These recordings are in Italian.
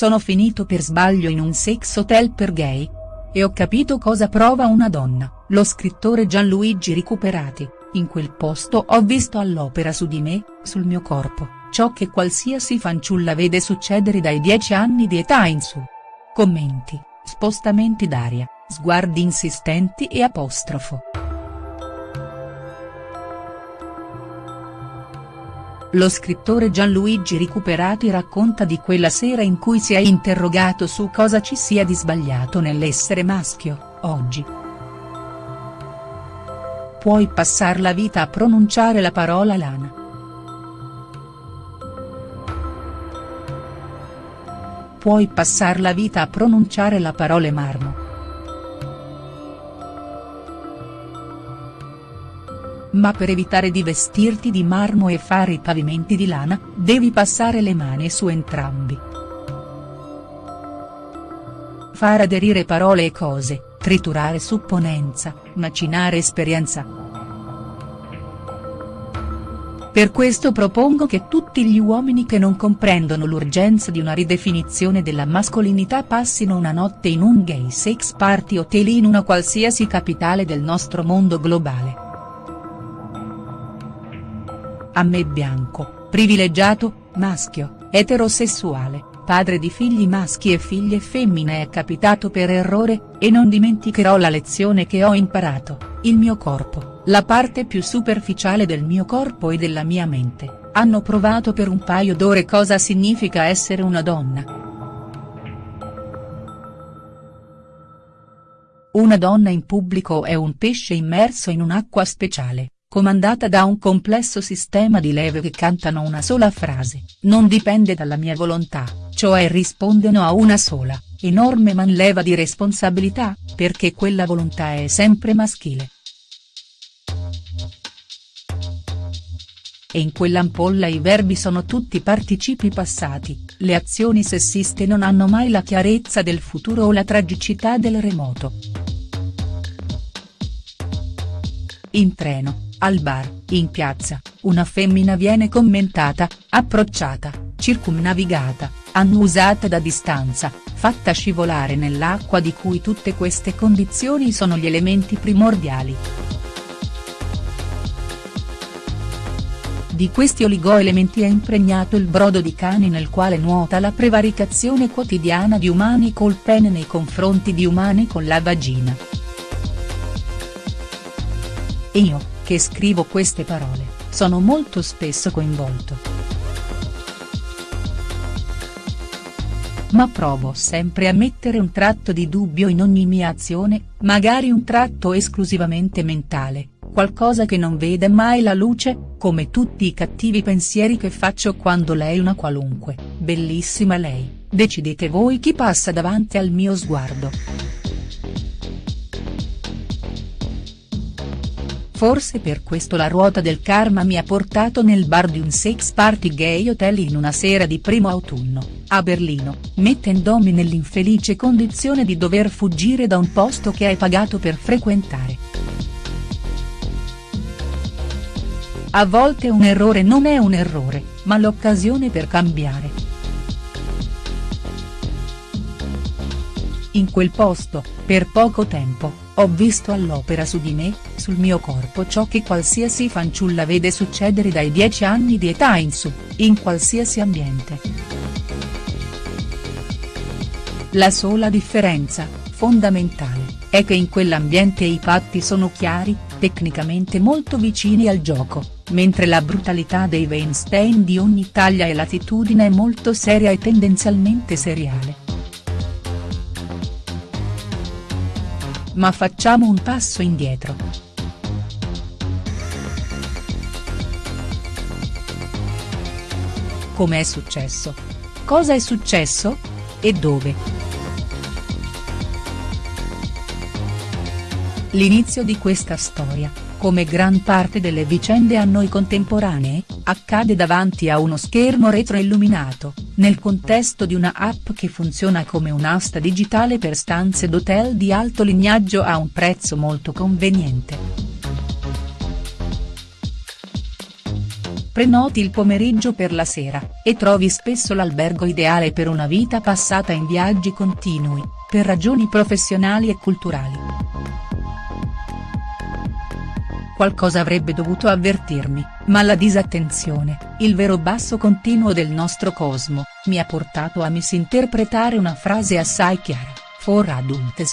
sono finito per sbaglio in un sex hotel per gay. E ho capito cosa prova una donna, lo scrittore Gianluigi Recuperati, in quel posto ho visto all'opera su di me, sul mio corpo, ciò che qualsiasi fanciulla vede succedere dai dieci anni di età in su. Commenti, spostamenti d'aria, sguardi insistenti e apostrofo. Lo scrittore Gianluigi Recuperati racconta di quella sera in cui si è interrogato su cosa ci sia di sbagliato nell'essere maschio, oggi. Puoi passar la vita a pronunciare la parola lana. Puoi passar la vita a pronunciare la parola marmo. Ma per evitare di vestirti di marmo e fare i pavimenti di lana, devi passare le mani su entrambi. Far aderire parole e cose, triturare supponenza, macinare esperienza. Per questo propongo che tutti gli uomini che non comprendono l'urgenza di una ridefinizione della mascolinità passino una notte in un gay sex party hotel in una qualsiasi capitale del nostro mondo globale a me bianco, privilegiato, maschio, eterosessuale, padre di figli maschi e figlie femmine è capitato per errore, e non dimenticherò la lezione che ho imparato, il mio corpo, la parte più superficiale del mio corpo e della mia mente, hanno provato per un paio d'ore cosa significa essere una donna. Una donna in pubblico è un pesce immerso in un'acqua speciale comandata da un complesso sistema di leve che cantano una sola frase, non dipende dalla mia volontà, cioè rispondono a una sola, enorme manleva di responsabilità, perché quella volontà è sempre maschile. E in quell'ampolla i verbi sono tutti participi passati, le azioni sessiste non hanno mai la chiarezza del futuro o la tragicità del remoto. In treno al bar, in piazza, una femmina viene commentata, approcciata, circumnavigata, annusata da distanza, fatta scivolare nell'acqua di cui tutte queste condizioni sono gli elementi primordiali. Di questi oligoelementi è impregnato il brodo di cani nel quale nuota la prevaricazione quotidiana di umani col pene nei confronti di umani con la vagina. Io, che scrivo queste parole, sono molto spesso coinvolto. Ma provo sempre a mettere un tratto di dubbio in ogni mia azione, magari un tratto esclusivamente mentale, qualcosa che non vede mai la luce, come tutti i cattivi pensieri che faccio quando lei una qualunque, bellissima lei, decidete voi chi passa davanti al mio sguardo. Forse per questo la ruota del karma mi ha portato nel bar di un sex party gay hotel in una sera di primo autunno, a Berlino, mettendomi nell'infelice condizione di dover fuggire da un posto che hai pagato per frequentare. A volte un errore non è un errore, ma l'occasione per cambiare. In quel posto, per poco tempo, ho visto all'opera su di me, sul mio corpo ciò che qualsiasi fanciulla vede succedere dai 10 anni di età in su, in qualsiasi ambiente. La sola differenza, fondamentale, è che in quell'ambiente i patti sono chiari, tecnicamente molto vicini al gioco, mentre la brutalità dei Weinstein di ogni taglia e latitudine è molto seria e tendenzialmente seriale. Ma facciamo un passo indietro. Come è successo? Cosa è successo? E dove?. L'inizio di questa storia, come gran parte delle vicende a noi contemporanee, accade davanti a uno schermo retroilluminato, nel contesto di una app che funziona come un'asta digitale per stanze d'hotel di alto lignaggio a un prezzo molto conveniente. prenoti il pomeriggio per la sera, e trovi spesso l'albergo ideale per una vita passata in viaggi continui, per ragioni professionali e culturali. Qualcosa avrebbe dovuto avvertirmi, ma la disattenzione, il vero basso continuo del nostro cosmo, mi ha portato a misinterpretare una frase assai chiara, for adults.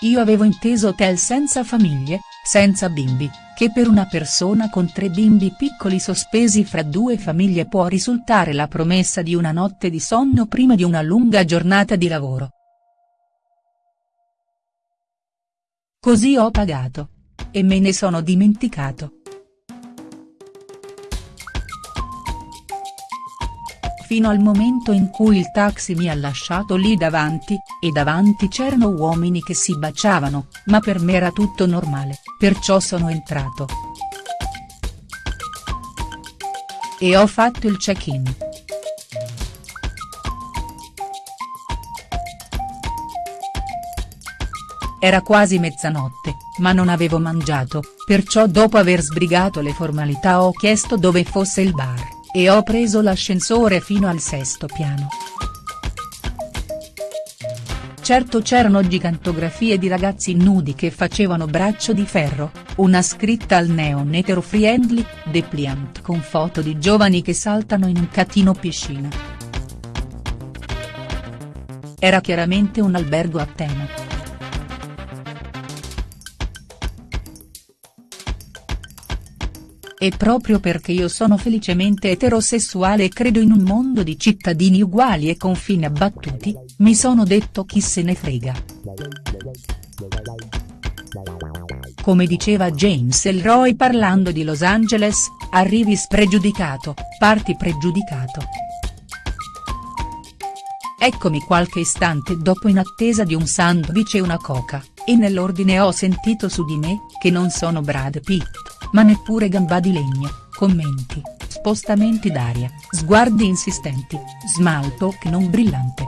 Io avevo inteso hotel senza famiglie, senza bimbi, che per una persona con tre bimbi piccoli sospesi fra due famiglie può risultare la promessa di una notte di sonno prima di una lunga giornata di lavoro. Così ho pagato. E me ne sono dimenticato. Fino al momento in cui il taxi mi ha lasciato lì davanti, e davanti c'erano uomini che si baciavano, ma per me era tutto normale, perciò sono entrato. E ho fatto il check-in. Era quasi mezzanotte, ma non avevo mangiato, perciò dopo aver sbrigato le formalità ho chiesto dove fosse il bar, e ho preso l'ascensore fino al sesto piano. Certo c'erano gigantografie di ragazzi nudi che facevano braccio di ferro, una scritta al neon etero friendly, depliant con foto di giovani che saltano in un catino piscina. Era chiaramente un albergo a tema. E proprio perché io sono felicemente eterosessuale e credo in un mondo di cittadini uguali e confini abbattuti, mi sono detto chi se ne frega. Come diceva James Elroy parlando di Los Angeles, arrivi spregiudicato, parti pregiudicato. Eccomi qualche istante dopo in attesa di un sandwich e una coca, e nell'ordine ho sentito su di me, che non sono Brad Pitt ma neppure gamba di legno, commenti, spostamenti d'aria, sguardi insistenti, small talk non brillante.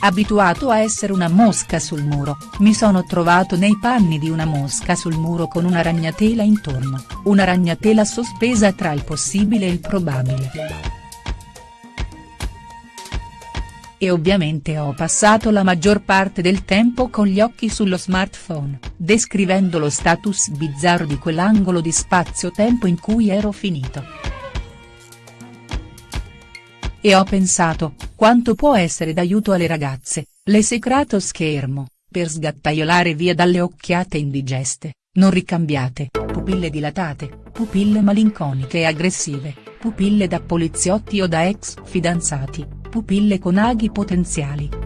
Abituato a essere una mosca sul muro, mi sono trovato nei panni di una mosca sul muro con una ragnatela intorno, una ragnatela sospesa tra il possibile e il probabile. E ovviamente ho passato la maggior parte del tempo con gli occhi sullo smartphone, descrivendo lo status bizzarro di quell'angolo di spazio-tempo in cui ero finito. E ho pensato, quanto può essere d'aiuto alle ragazze, l'esecrato schermo, per sgattaiolare via dalle occhiate indigeste, non ricambiate, pupille dilatate, pupille malinconiche e aggressive, pupille da poliziotti o da ex fidanzati, pupille con aghi potenziali,